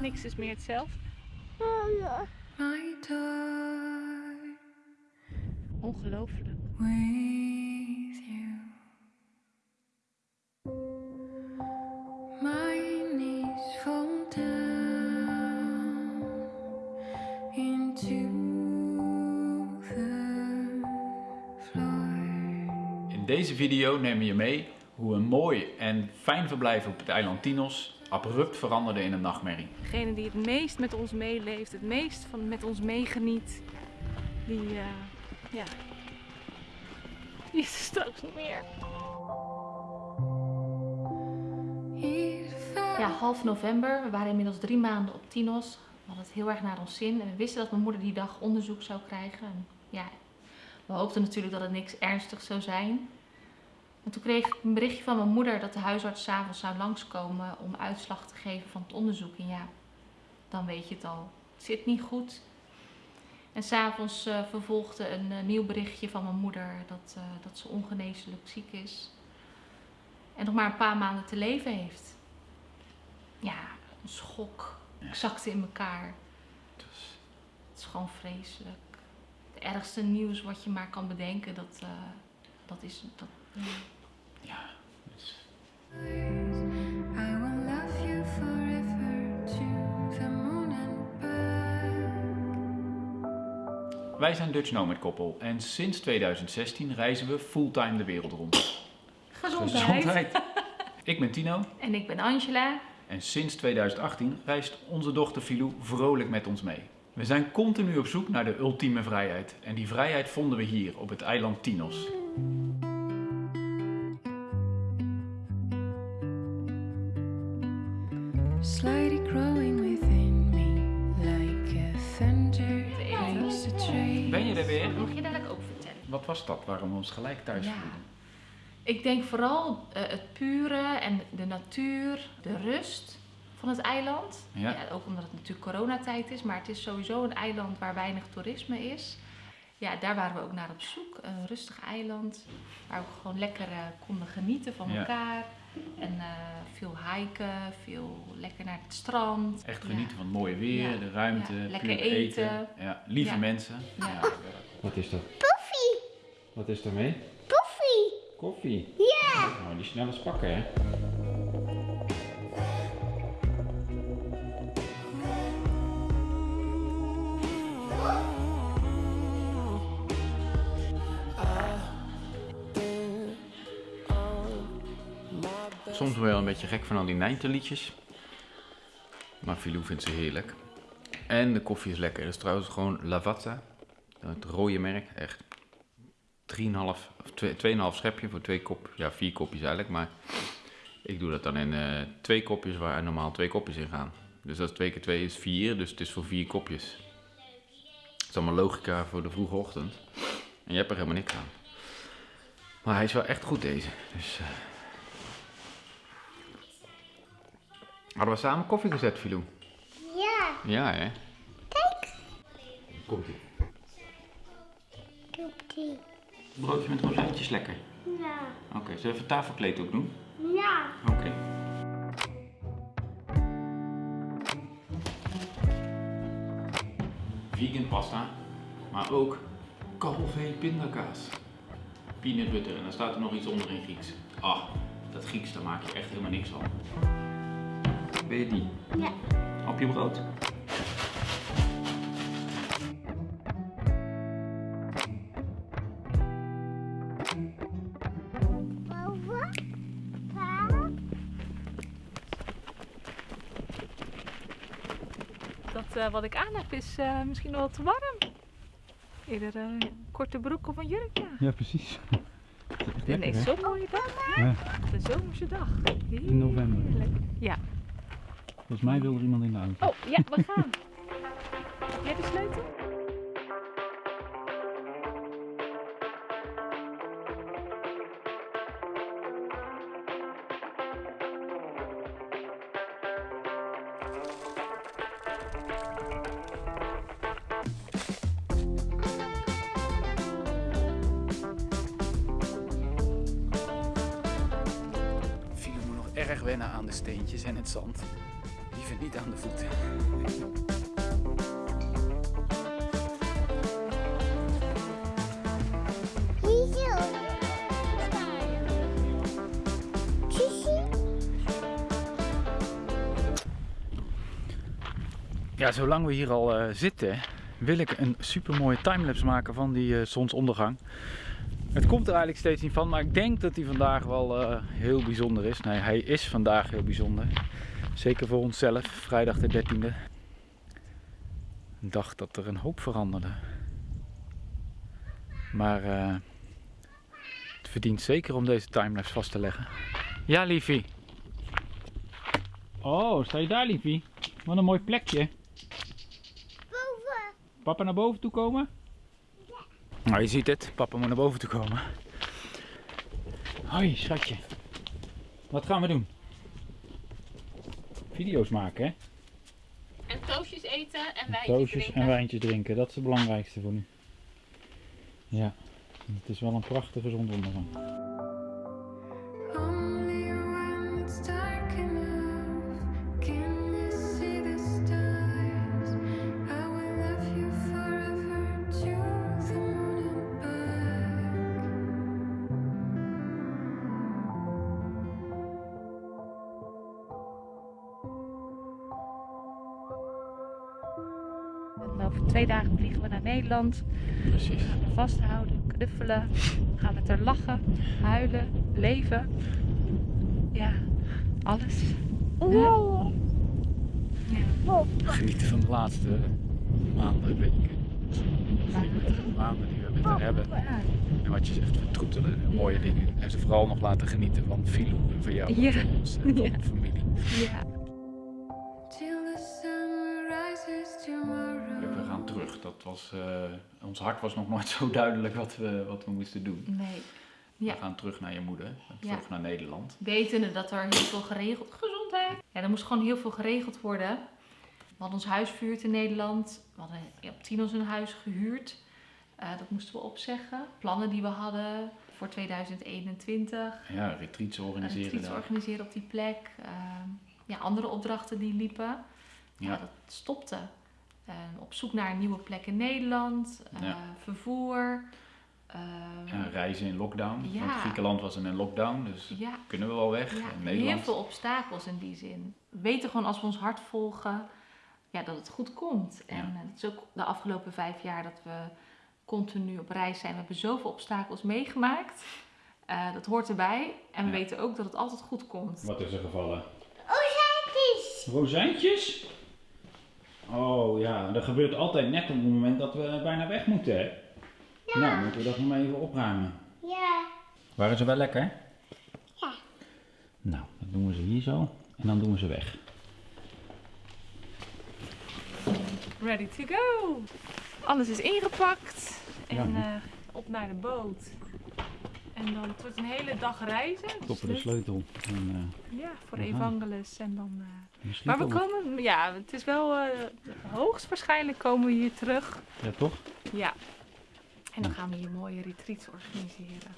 Niks is meer hetzelfde. my door Ongelooflijk. with you. My knees fall down into the floor. In deze video nemen we je mee hoe een mooi en fijn verblijf op het eiland Tinos abrupt veranderde in een nachtmerrie. Degene die het meest met ons meeleeft, het meest van met ons meegeniet, die, eh, ja, die is er straks niet meer. Ja, half november. We waren inmiddels drie maanden op Tinos. We hadden het heel erg naar ons zin. En we wisten dat mijn moeder die dag onderzoek zou krijgen. En ja, we hoopten natuurlijk dat het niks ernstigs zou zijn. En toen kreeg ik een berichtje van mijn moeder dat de huisarts s'avonds zou langskomen om uitslag te geven van het onderzoek. En ja, dan weet je het al. Het zit niet goed. En s'avonds eh vervolgde een eh, nieuw berichtje van mijn moeder dat, eh, dat ze ongeneeslijk ziek is. En nog maar een paar maanden te leven heeft ja, een schok. Ik zakte in elkaar. Dus, Het is gewoon vreselijk. Het ergste nieuws wat je maar kan bedenken, dat, dat is... Dat, ja. ja, dus I will love you forever to the moon and back. Wij zijn Dutch Nomad koppel en sinds 2016 reizen we fulltime de wereld rond. Gezondheid. Ik ben Tino En ik ben Angela. en sinds 2018 reist onze dochter Filou vrolijk met ons mee. We zijn continu op zoek naar de ultieme vrijheid en die vrijheid vonden we hier op het eiland Tinos. Ben je er weer? Mag je dadelijk ook vertellen? Wat was dat waarom we ons gelijk thuis Ja. voelden? Ik denk vooral eh, het pure en de natuur, de rust van het eiland. Ja. ook omdat het natuurlijk coronatijd is, maar het is sowieso een eiland waar weinig toerisme is. Ja, daar waren we ook naar op zoek. Een rustig eiland waar we gewoon lekker eh, konden genieten van Ja. elkaar. En eh, veel hiken, veel lekker naar het strand. Echt Ja. genieten van het mooie weer, Ja. de ruimte, Ja, lekker puur eten. Ja, lieve Ja. mensen. Ja. Wat is dat? Koffie! Wat is daarmee? Koffie! Koffie? Ja! Nou, die snel eens pakken, hè? Soms wel een beetje gek van al die Nijnte-liedjes. Maar Filou vindt ze heerlijk. En de koffie is lekker. Dat is trouwens gewoon Lavazza. Het rode merk. Echt 3,5 of 2,5 schepje voor twee kop. Ja, vier kopjes eigenlijk. Maar ik doe dat dan in eh, twee kopjes waar normaal twee kopjes in gaan. Dus dat is 2 keer 2 is 4. Dus het is voor vier kopjes. Het is allemaal logica voor de vroege ochtend. En je hebt er helemaal niks aan. Maar hij is wel echt goed deze. Dus... eh, Hadden we samen koffie gezet, Filou? Ja! Ja, hè? Kijk! Komt ie. Koepie. Broodje met rozijntjes lekker. Ja! Oké, zullen we even tafelkleed ook doen? Ja! Oké. Vegan pasta, maar ook kalvee pindakaas. Peanut butter en dan staat er nog iets onder in Grieks. Ah, dat Grieks, daar maak je echt helemaal niks van. Ben je die? Ja! Op je brood. Dat eh, wat ik aan heb is eh, misschien wel te warm. Eerder eh, een korte broek of een jurkje. Ja, precies. Nee, nee, zo'n mooie dag. Ja. Een zomerse dag. In november. Volgens mij wil er iemand in de auto. Oh, ja, we gaan. Heb jij de sleutel? Moet nog erg wennen aan de steentjes en het zand. Niet aan de voeten. Ja, zolang we hier al eh, zitten, wil ik een super mooie timelapse maken van die eh, zonsondergang. Het komt er eigenlijk steeds niet van, maar ik denk dat hij vandaag wel eh, heel bijzonder is. Nee, hij is vandaag heel bijzonder. Zeker voor onszelf, vrijdag de 13e. Een dag dat er een hoop veranderde. Maar eh, het verdient zeker om deze timelapse vast te leggen. Ja, liefie. Oh, sta je daar, liefie? Wat een mooi plekje. Boven. Papa naar boven toe komen? Nou, je ziet het. Papa moet naar boven toe komen. Hoi, schatje. Wat gaan we doen? Video's maken, hè? En toastjes eten en wijntjes Toastjes drinken. en wijntjes drinken. Dat is het belangrijkste voor nu. Ja, het is wel een prachtige zonsondergang. Over twee dagen vliegen we naar Nederland. Precies. Gaan we vasthouden, knuffelen. Gaan met haar lachen, huilen, leven. Ja, alles. Wow. Ja. Genieten van de laatste maanden, weken. Maanden die we met haar hebben. En wat je zegt, vertroetelen en mooie dingen. En ze vooral nog laten genieten van Filou en van jou Ja. en van ons en van Ja. de familie. Ja. Dat was, eh, ons hart was nog nooit zo duidelijk wat we, wat we moesten doen. Nee. Ja. We gaan terug naar je moeder, terug Ja. naar Nederland. Wetende dat er heel veel geregeld... Gezondheid! Ja, er moest gewoon heel veel geregeld worden. We hadden ons huis verhuurd in Nederland. We hadden op Tinos een huis gehuurd. Eh, dat moesten we opzeggen. Plannen die we hadden voor 2021. Ja, retreats organiseren retreat daar. organiseren op die plek. Ehm, ja, andere opdrachten die liepen. Ja, Ja. dat stopte. Ehm, op zoek naar een nieuwe plek in Nederland. eh, Ja. Vervoer. Ehm, Ja, reizen in lockdown. Ja. Want Griekenland was in een lockdown, dus ja, kunnen we wel weg. Ja, En heel Nederland. veel obstakels in die zin. We weten gewoon als we ons hart volgen, ja, dat het goed komt. En Ja. eh, het is ook de afgelopen vijf jaar dat we continu op reis zijn. We hebben zoveel obstakels meegemaakt. Eh, dat hoort erbij. En we Ja. weten ook dat het altijd goed komt. Wat is er gevallen? Ozijntjes. Rozijntjes? Oh ja, dat gebeurt altijd net op het moment dat we bijna weg moeten, hè? Nou, moeten we dat nog maar even opruimen. Ja. Waren ze wel lekker? Ja. Nou, dan doen we ze hier zo en dan doen we ze weg. Ready to go. Alles is ingepakt. En Ja. eh, op naar de boot. En dan het wordt een hele dag reizen. Dus Stoppen de sleutel. En, eh, Ja, voor. Evangelis. En dan, eh, Maar we komen, ja, het is wel eh, hoogstwaarschijnlijk komen we hier terug. Ja, toch? Ja. En dan gaan we hier mooie retreats organiseren.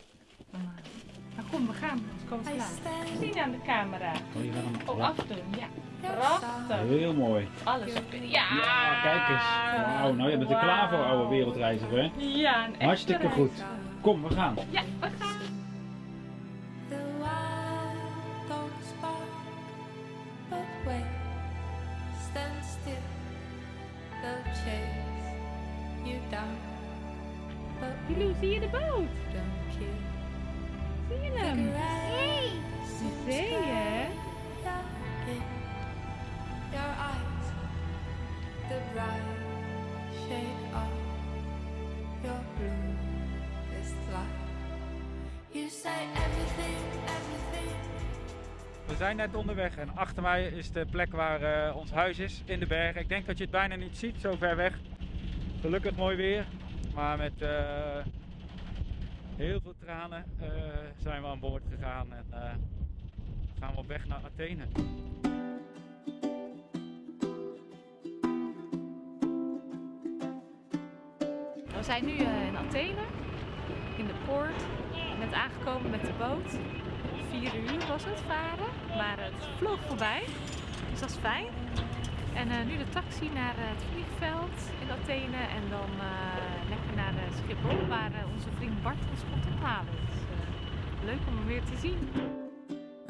Dan, eh, nou kom, we gaan. Anders komen we klaar. Zien aan de camera. Oh, je hem Oh, afdoen, ja. Prachtig. Heel mooi. Alles. Ja. Ja, kijk eens. Wauw, nou je bent er klaar voor, oude wereldreiziger, hè? Ja, een echte Hartstikke goed. Kom, we gaan. Ja, we gaan. The wild don't spark, but wait, stand still. They'll chase you down, zie je de boot? Zijn net onderweg en achter mij is de plek waar eh, ons huis is, in de bergen. Ik denk dat je het bijna niet ziet, zo ver weg. Gelukkig mooi weer, maar met eh, heel veel tranen eh, zijn we aan boord gegaan en gaan we op weg naar Athene. We zijn nu in Athene, in de poort. Net aangekomen met de boot. Vier uur was het varen. Maar het vloog voorbij. Dus dat is fijn. En eh, nu de taxi naar eh, het vliegveld in Athene. En dan eh, lekker naar Schiphol waar onze vriend Bart ons komt ophalen. Dus leuk om hem weer te zien.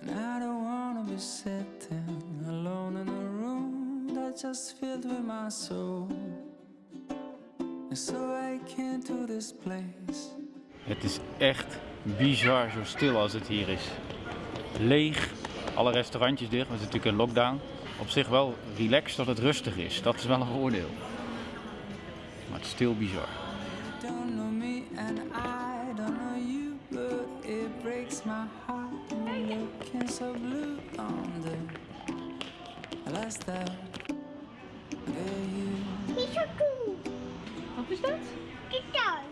And I don't wanna be sitting alone in a room that's just filled with my soul. And so I came to this place. Het is echt bizar zo stil als het hier is. Leeg, alle restaurantjes dicht, we zitten natuurlijk in lockdown. Op zich wel relaxed dat het rustig is, dat is wel een voordeel. Maar het is stil bizar. You don't know me and I don't know you, but it breaks my heart. Looking so blue on the last time. Yeah, you. Niet zo doen. Wat is dat? Kijk dan.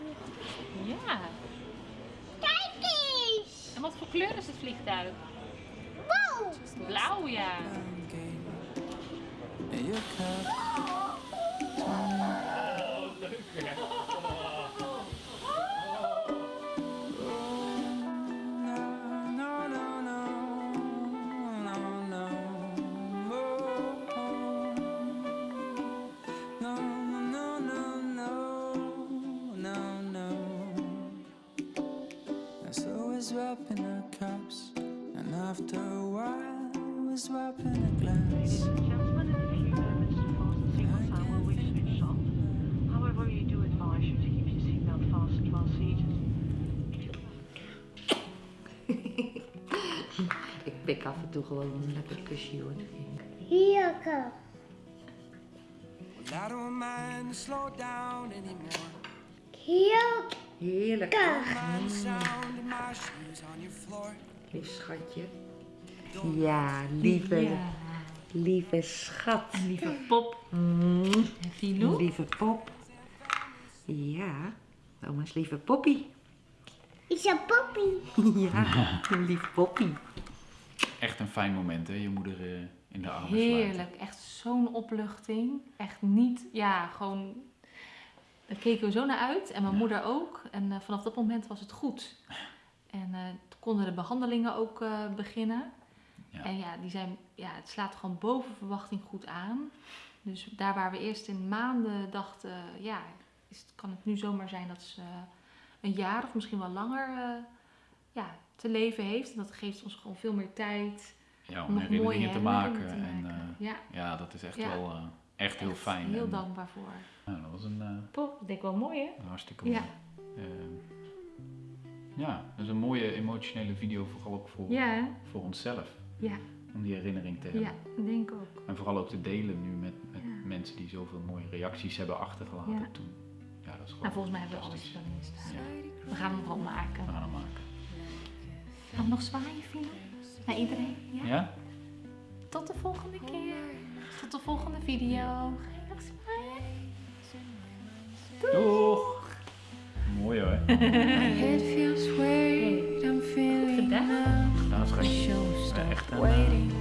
Ja. Kijk eens. En wat voor kleur is het vliegtuig? Wow. Blauw, ja. And your cup. Pik af en toe gewoon een lekker kusje hoor. Heerlijk. Well, I don't mind slow down anymore. Heerlijk. Lief schatje. Ja, lieve, Ja. lieve schat. En lieve pop. Mm, En Filou. lieve pop. Ja, oma's lieve poppy. Is een poppy. ja, lief poppy. Echt een fijn moment, hè? Je moeder eh, in de armen sluiten. Heerlijk. Echt zo'n opluchting. Echt niet, ja, gewoon... Daar keken we zo naar uit. En mijn Ja. moeder ook. En eh, vanaf dat moment was het goed. En eh, toen konden de behandelingen ook beginnen. Ja. En ja, die zijn, ja, het slaat gewoon boven verwachting goed aan. Dus daar waar we eerst in maanden dachten, ja, is, het- kan het nu zomaar zijn dat ze een jaar of misschien wel langer ja, te leven heeft. En dat geeft ons gewoon veel meer tijd Ja, om om herinneringen te maken. En eh, ja, ja, dat is echt Ja. wel eh, echt heel echt fijn. Heel En, dankbaar voor. nou, dat was een Pop, dat denk ik wel mooi hè? hartstikke Ja. mooi. Eh, ja, dat is een mooie emotionele video, vooral ook voor, Ja, voor onszelf. Ja. Om die herinnering te hebben. ja, denk ik ook. En vooral ook te delen nu met, met Ja. mensen die zoveel mooie reacties hebben achtergelaten Ja. toen. Ja, dat is gewoon Nou, volgens mij hebben we alles erin staan. Ja, We gaan hem gewoon maken. we gaan hem maken. Dan nog zwaaien, Vina. Naar iedereen. Ja? ja? Tot de volgende keer. Tot de volgende video. Ga je nog zwaaien? Doeg! Doeg. Mooi hoor. It feels weird, I'm feeling Gedaan. Gedaan, schatje. Ja, echt eh, een...